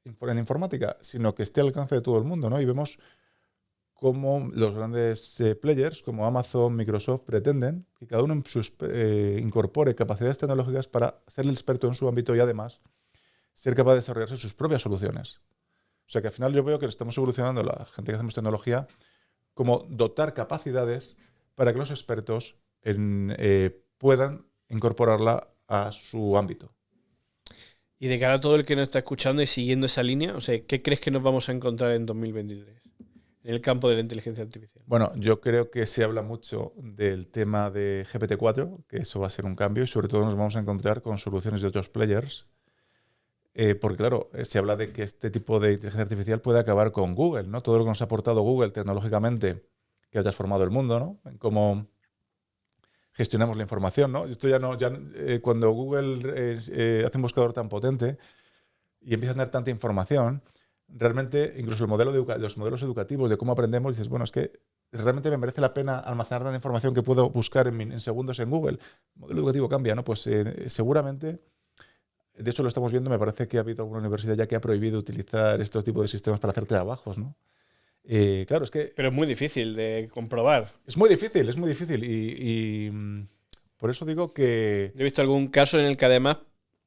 en informática, sino que esté al alcance de todo el mundo, ¿no? Y vemos cómo los grandes eh, players como Amazon, Microsoft pretenden que cada uno sus, eh, incorpore capacidades tecnológicas para ser el experto en su ámbito y además ser capaz de desarrollarse sus propias soluciones. O sea que al final yo veo que estamos evolucionando la gente que hacemos tecnología como dotar capacidades para que los expertos eh, puedan incorporarla a su ámbito. Y de cara a todo el que nos está escuchando y siguiendo esa línea, o sea, ¿qué crees que nos vamos a encontrar en 2023 en el campo de la inteligencia artificial? Bueno, yo creo que se habla mucho del tema de GPT-4, que eso va a ser un cambio y sobre todo nos vamos a encontrar con soluciones de otros players. Eh, porque claro, eh, se habla de que este tipo de inteligencia artificial puede acabar con Google, ¿no? Todo lo que nos ha aportado Google tecnológicamente, que ha transformado el mundo, ¿no? En cómo gestionamos la información, ¿no? Esto ya no, ya, eh, cuando Google eh, hace un buscador tan potente y empieza a tener tanta información, realmente incluso el modelo de los modelos educativos de cómo aprendemos, dices, bueno, es que realmente me merece la pena almacenar tanta información que puedo buscar en, en segundos en Google. El modelo educativo cambia, ¿no? Pues eh, seguramente, de hecho lo estamos viendo, me parece que ha habido alguna universidad ya que ha prohibido utilizar estos tipos de sistemas para hacer trabajos, ¿no? Eh, claro, es que Pero es muy difícil de comprobar. es muy difícil, es muy difícil y, y, mm, por eso digo que... Yo he visto algún caso en el que además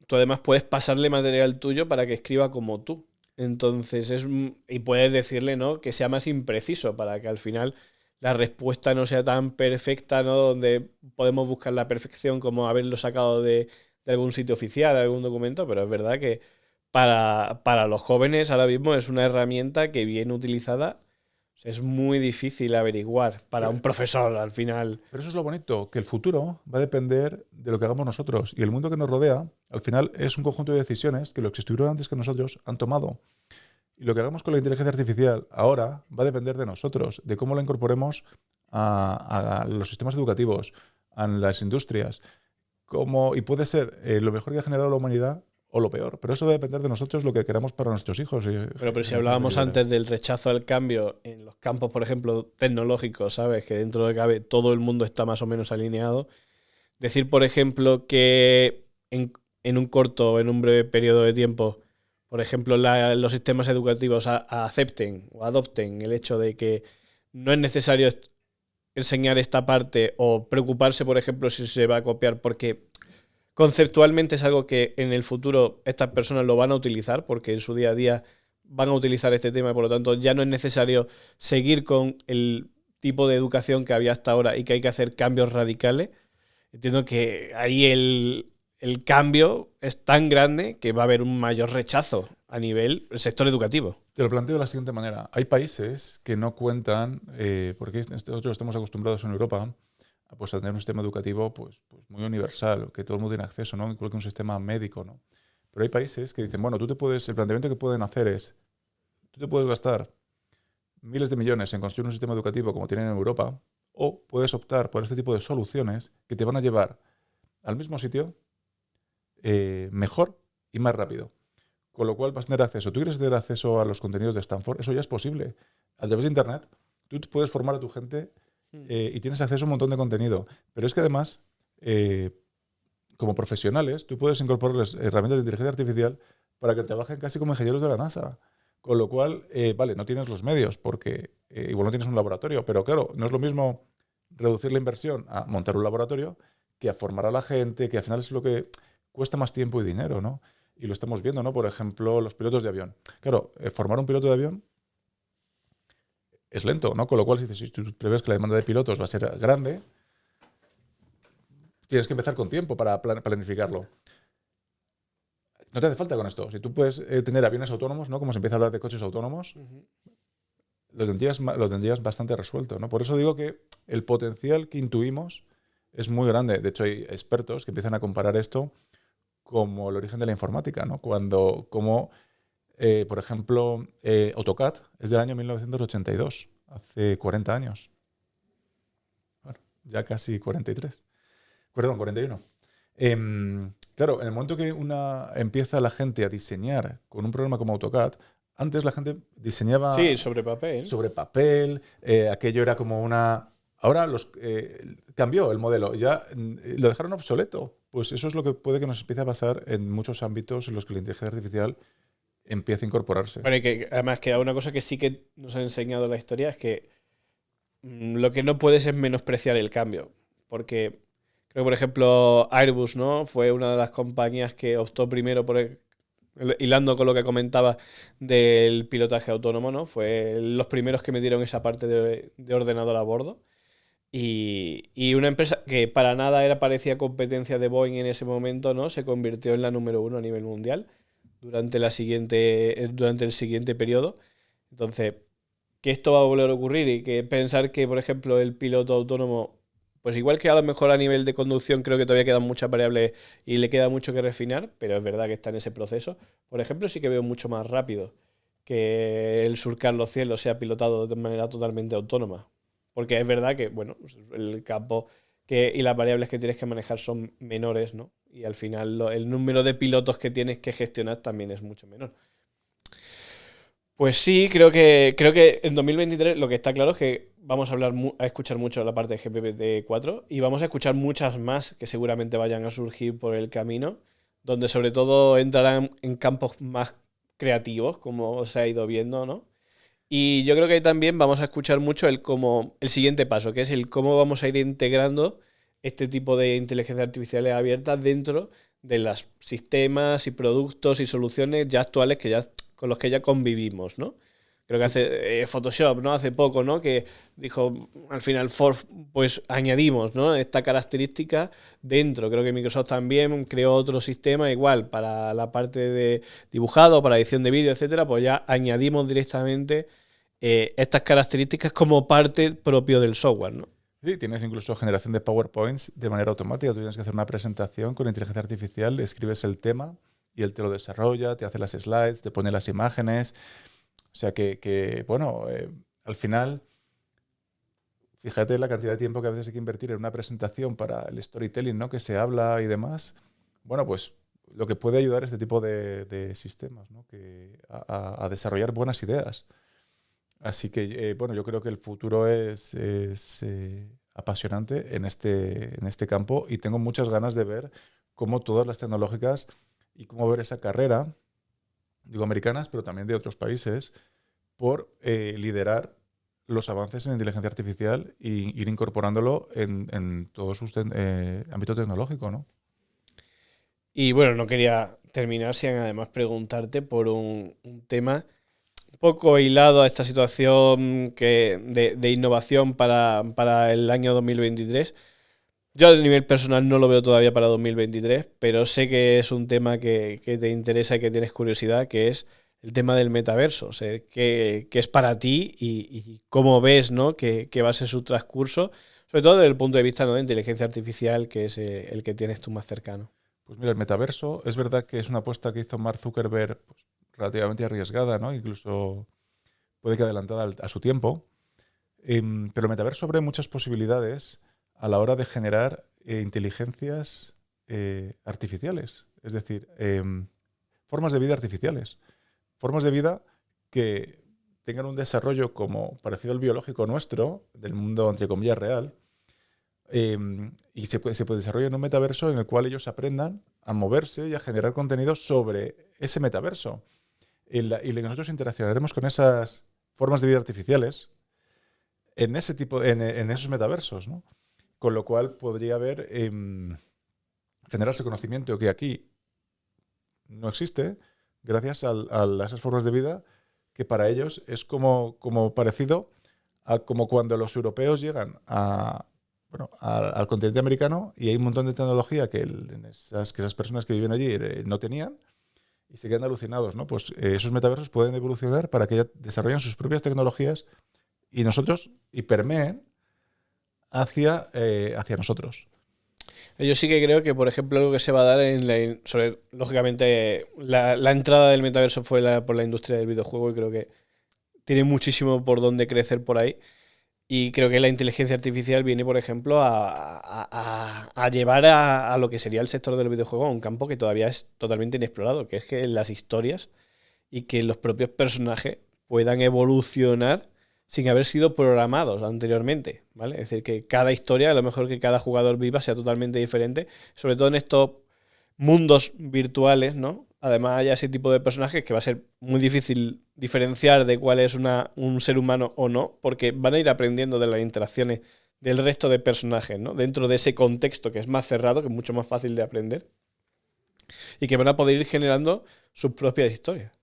tú además puedes pasarle material tuyo para que escriba como tú. Entonces es y puedes decirle, ¿no? Que sea más impreciso para que al final la respuesta no sea tan perfecta, ¿no? Donde podemos buscar la perfección como haberlo sacado de, de algún sitio oficial, algún documento, pero es verdad que para, para los jóvenes ahora mismo es una herramienta que bien utilizada es muy difícil averiguar para un profesor al final. Pero eso es lo bonito, que el futuro va a depender de lo que hagamos nosotros. Y el mundo que nos rodea, al final, es un conjunto de decisiones que los que estuvieron antes que nosotros han tomado. Y lo que hagamos con la inteligencia artificial ahora va a depender de nosotros, de cómo la incorporemos a, a los sistemas educativos, a las industrias. Cómo, y puede ser eh, lo mejor que ha generado la humanidad o lo peor. Pero eso a depender de nosotros lo que queramos para nuestros hijos. y- Pero, pero si hablábamos antes del rechazo al cambio en los campos, por ejemplo, tecnológicos, ¿sabes? Que dentro de cabe todo el mundo está más o menos alineado. Decir, por ejemplo, que en, en un corto o en un breve periodo de tiempo, por ejemplo, la- los sistemas educativos a- a acepten o adopten el hecho de que no es necesario enseñar esta parte o preocuparse, por ejemplo, si se va a copiar, porque conceptualmente es algo que en el futuro estas personas lo van a utilizar, porque en su día a día van a utilizar este tema y por lo tanto ya no es necesario seguir con el tipo de educación que había hasta ahora y que hay que hacer cambios radicales. Entiendo que ahí el, el cambio es tan grande que va a haber un mayor rechazo a nivel el sector educativo. Te lo planteo de la siguiente manera. Hay países que no cuentan, eh, porque nosotros estamos acostumbrados en Europa pues, a tener un sistema educativo pues, pues, muy universal, que todo el mundo tiene acceso, ¿no? igual un sistema médico. ¿no? Pero hay países que dicen, bueno, tú te puedes, el planteamiento que pueden hacer es, tú te puedes gastar miles de millones en construir un sistema educativo como tienen en Europa, o puedes optar por este tipo de soluciones que te van a llevar al mismo sitio eh, mejor y más rápido. Con lo cual vas a tener acceso. ¿Tú quieres tener acceso a los contenidos de Stanford? Eso ya es posible. A través de Internet, tú puedes formar a tu gente hmm. eh, y tienes acceso a un montón de contenido. Pero es que además, eh, como profesionales, tú puedes incorporarles herramientas de inteligencia artificial para que trabajen casi como ingenieros de la NASA. Con lo cual, vale, no tienes los medios porque igual no tienes un laboratorio, pero claro, no es lo mismo reducir la inversión a montar un laboratorio que a formar a la gente, que al final es lo que cuesta más tiempo y dinero, ¿no? Y lo estamos viendo, ¿no? Por ejemplo, los pilotos de avión. Claro, eh, formar un piloto de avión es lento, ¿no? Con lo cual, si tú prevés que la demanda de pilotos va a ser grande, tienes que empezar con tiempo para planificarlo. No te hace falta con esto. Si tú puedes eh, tener aviones autónomos, ¿no? Como se empieza a hablar de coches autónomos, lo, tendrías, lo tendrías bastante resuelto, ¿no? Por eso digo que el potencial que intuimos es muy grande. De hecho, hay expertos que empiezan a comparar esto como el origen de la informática, ¿no? Cuando, como, eh, por ejemplo, eh, AutoCAD es del año 1982, hace 40 años. Bueno, ya casi 43. Perdón, 41. Em, claro, en el momento que una empieza la gente a diseñar con un programa como AutoCAD, antes la gente diseñaba... Sí, sobre papel. Sobre papel, eh, aquello era como una... Ahora los, cambió el modelo, ya mm, lo dejaron obsoleto. Pues eso es lo que puede que nos empiece a pasar en muchos ámbitos en los que la inteligencia artificial empieza a incorporarse. Bueno, y que además queda una cosa que sí que nos ha enseñado la historia es que mm, lo que no puedes es menospreciar el cambio. Porque creo que, por ejemplo, Airbus, ¿no? Fue una de las compañías que optó primero por hilando con lo que comentaba del pilotaje autónomo, ¿no? Fue los primeros que metieron esa parte de ordenador a bordo. Y, una empresa que para nada era parecía competencia de Boeing en ese momento, ¿no? Se convirtió en la número uno a nivel mundial durante, la siguiente, eh, durante el siguiente periodo. Entonces, que esto va a volver a ocurrir y que pensar que, por ejemplo, el piloto autónomo, pues igual que a lo mejor a nivel de conducción creo que todavía quedan muchas variables y le queda mucho que refinar, pero es verdad que está en ese proceso. Por ejemplo, sí que veo mucho más rápido que el surcar los cielos sea pilotado de manera totalmente autónoma. Porque es verdad que, bueno, el campo que, y las variables que tienes que manejar son menores, ¿no? Y al final el número de pilotos que tienes que gestionar también es mucho menor. Pues sí, creo que, creo que en 2023 lo que está claro es que vamos a hablar a escuchar mucho la parte de GPT-4 y vamos a escuchar muchas más que seguramente vayan a surgir por el camino, donde sobre todo entrarán en campos más creativos, como se ha ido viendo, ¿no? Y yo creo que también vamos a escuchar mucho el, como, el siguiente paso, que es el cómo vamos a ir integrando este tipo de inteligencia artificial abierta dentro de los sistemas y productos y soluciones ya actuales que ya, con los que ya convivimos, ¿no? Creo que hace eh, Photoshop, ¿no? Hace poco, ¿no? Que dijo, al final, pues añadimos, ¿no? Esta característica dentro. Creo que Microsoft también creó otro sistema igual para la parte de dibujado, para edición de vídeo, etcétera, pues ya añadimos directamente eh, estas características como parte propio del software, ¿no? Sí, tienes incluso generación de PowerPoints de manera automática. Tú tienes que hacer una presentación con inteligencia artificial, escribes el tema y él te lo desarrolla, te hace las slides, te pone las imágenes. O sea que, bueno, eh, al final, fíjate la cantidad de tiempo que a veces hay que invertir en una presentación para el storytelling, ¿no? Que se habla y demás. Bueno, pues lo que puede ayudar este tipo de, sistemas, ¿no? Que a desarrollar buenas ideas. Así que, eh, bueno, yo creo que el futuro es, eh, apasionante en este, en este campo y tengo muchas ganas de ver cómo todas las tecnológicas y cómo ver esa carrera, digo americanas, pero también de otros países, por eh, liderar los avances en inteligencia artificial e ir incorporándolo en, en todo su ámbito tecnológico, ¿no? Y bueno, no quería terminar sin además preguntarte por un, un tema poco hilado a esta situación que, de, innovación para, el año 2023. Yo a nivel personal no lo veo todavía para 2023, pero sé que es un tema que, te interesa y que tienes curiosidad, que es el tema del metaverso. O que, es para ti y, cómo ves ¿no? que, va a ser su transcurso, sobre todo desde el punto de vista de inteligencia artificial, que es eh, el que tienes tú más cercano. Pues mira, el metaverso es verdad que es una apuesta que hizo Mark Zuckerberg pues, relativamente arriesgada, ¿no? incluso puede que adelantada a su tiempo. Em, pero el metaverso abre muchas posibilidades a la hora de generar eh, inteligencias eh, artificiales, es decir, em, formas de vida artificiales, formas de vida que tengan un desarrollo como parecido al biológico nuestro, del mundo entre comillas real, em, y se puede, se puede desarrollar en un metaverso en el cual ellos aprendan a moverse y a generar contenido sobre ese metaverso. Y, y nosotros interaccionaremos con esas formas de vida artificiales en ese tipo, en, esos metaversos, ¿no? Con lo cual podría haber em, generarse conocimiento que aquí no existe gracias a, esas formas de vida que para ellos es como, como parecido a como cuando los europeos llegan a, bueno, al continente americano y hay un montón de tecnología que, esas, que esas personas que viven allí eh, no tenían y se quedan alucinados, ¿no? Pues eh, esos metaversos pueden evolucionar para que desarrollen sus propias tecnologías y nosotros, y permeen hacia, eh, hacia nosotros. Yo sí que creo que, por ejemplo, algo que se va a dar en la, sobre, lógicamente, la, entrada del metaverso fue por la industria del videojuego y creo que tiene muchísimo por donde crecer por ahí. Y creo que la inteligencia artificial viene, por ejemplo, a, llevar a, lo que sería el sector del videojuego a un campo que todavía es totalmente inexplorado, que es que las historias y que los propios personajes puedan evolucionar sin haber sido programados anteriormente, ¿vale? Es decir, que cada historia, a lo mejor que cada jugador viva sea totalmente diferente, sobre todo en estos mundos virtuales, ¿no? Además hay ese tipo de personajes que va a ser muy difícil diferenciar de cuál es un ser humano o no, porque van a ir aprendiendo de las interacciones del resto de personajes, ¿no? Dentro de ese contexto que es más cerrado, que es mucho más fácil de aprender, y que van a poder ir generando sus propias historias.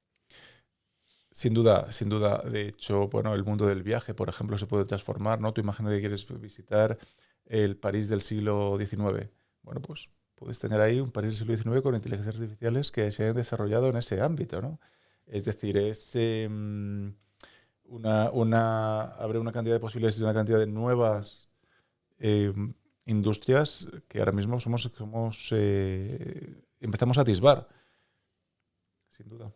Sin duda, sin duda. De hecho, bueno, el mundo del viaje, por ejemplo, se puede transformar, ¿no? Tú imaginas que quieres visitar el París del siglo XIX. Bueno, pues puedes tener ahí un París del siglo XIX con inteligencias artificiales que se han desarrollado en ese ámbito, ¿no? Es decir, es em, una, una, abre una cantidad de posibilidades y una cantidad de nuevas em, industrias que ahora mismo somos, somos eh, empezamos a atisbar, sin duda.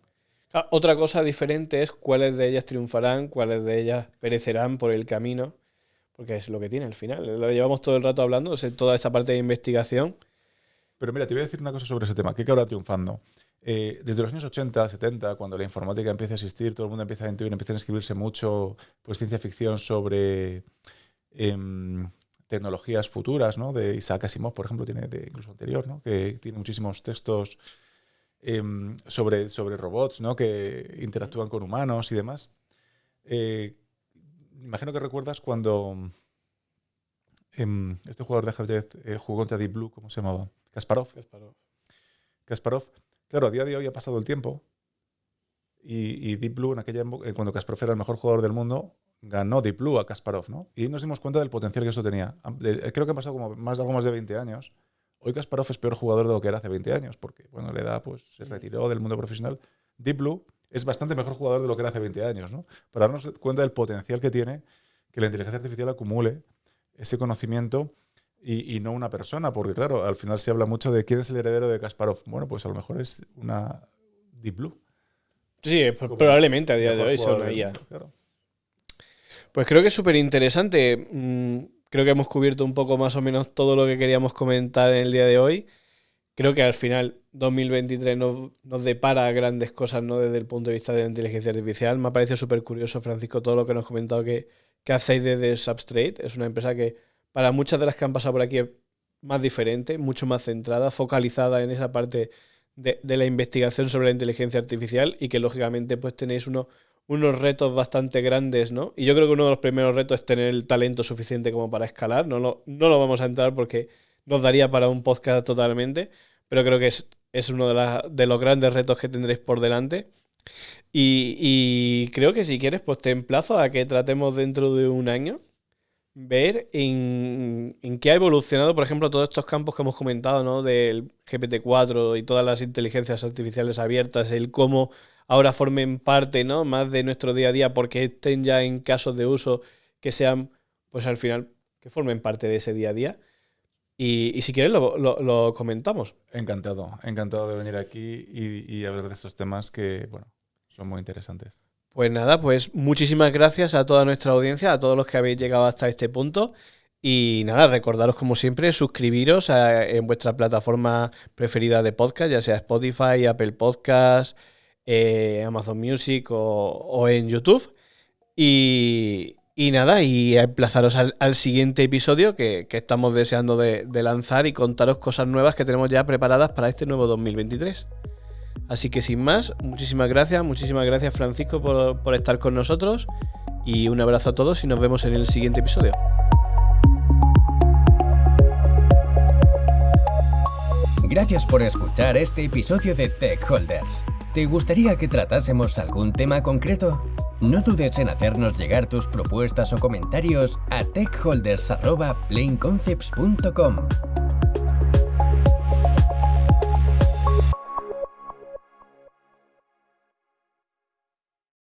Ah, otra cosa diferente es cuáles de ellas triunfarán, cuáles de ellas perecerán por el camino, porque es lo que tiene al final. Lo llevamos todo el rato hablando, toda esta parte de investigación. Pero mira, te voy a decir una cosa sobre ese tema. ¿Qué acabará triunfando? Eh, desde los años 80, 70, cuando la informática empieza a existir, todo el mundo empieza a intuir, empiezan a escribirse mucho pues, ciencia ficción sobre em, tecnologías futuras, ¿no? De Isaac Asimov, por ejemplo, tiene de incluso anterior, ¿no? Que tiene muchísimos textos Em, sobre, sobre robots ¿no? que interactúan con humanos y demás. Eh, imagino que recuerdas cuando em, este jugador de ajedrez eh, jugó contra Deep Blue, ¿cómo se llamaba? Kasparov. Kasparov. Claro, a día de hoy ha pasado el tiempo y, Deep Blue, en aquella eh, cuando Kasparov era el mejor jugador del mundo, ganó Deep Blue a Kasparov, ¿no? Y nos dimos cuenta del potencial que eso tenía. Creo que han pasado como más, algo más de 20 años Hoy Kasparov es peor jugador de lo que era hace 20 años, porque bueno, la edad pues, se retiró del mundo profesional. Deep Blue es bastante mejor jugador de lo que era hace 20 años, ¿no? Para darnos cuenta del potencial que tiene que la inteligencia artificial acumule ese conocimiento y, no una persona, porque claro, al final se habla mucho de quién es el heredero de Kasparov. Bueno, pues a lo mejor es una Deep Blue. Sí, probablemente a día de hoy son ahí Pues creo que es súper interesante. Mm, creo que hemos cubierto un poco más o menos todo lo que queríamos comentar en el día de hoy. Creo que al final 2023 nos, nos depara grandes cosas ¿no? desde el punto de vista de la inteligencia artificial. Me ha parecido súper curioso, Francisco, todo lo que nos has comentado que, que hacéis desde Substrate. Es una empresa que para muchas de las que han pasado por aquí es más diferente, mucho más centrada, focalizada en esa parte de, la investigación sobre la inteligencia artificial y que lógicamente pues tenéis unos unos retos bastante grandes, ¿no? Y yo creo que uno de los primeros retos es tener el talento suficiente como para escalar. No lo, no lo vamos a entrar porque nos daría para un podcast totalmente, pero creo que es, es uno de, los grandes retos que tendréis por delante. Y, y, creo que si quieres, pues te emplazo a que tratemos dentro de un año ver en, en, qué ha evolucionado, por ejemplo, todos estos campos que hemos comentado, ¿no? Del GPT-4 y todas las inteligencias artificiales abiertas, el cómo ahora formen parte, ¿no? Más de nuestro día a día, porque estén ya en casos de uso que sean, pues al final, que formen parte de ese día a día. Y, si quieres lo, comentamos. Encantado, encantado de venir aquí y, y hablar de estos temas que, bueno, son muy interesantes. Pues nada, pues muchísimas gracias a toda nuestra audiencia, a todos los que habéis llegado hasta este punto. Y nada, recordaros como siempre, suscribiros en vuestra plataforma preferida de podcast, ya sea Spotify, Apple Podcast, eh, Amazon Music o, en YouTube. Y, nada, y emplazaros al, siguiente episodio que, estamos deseando de, lanzar y contaros cosas nuevas que tenemos ya preparadas para este nuevo 2023. Así que sin más, muchísimas gracias, muchísimas gracias Francisco por, estar con nosotros y un abrazo a todos y nos vemos en el siguiente episodio. Gracias por escuchar este episodio de Tech Holders. ¿Te gustaría que tratásemos algún tema concreto? No dudes en hacernos llegar tus propuestas o comentarios a techholders.planeconcepts.com.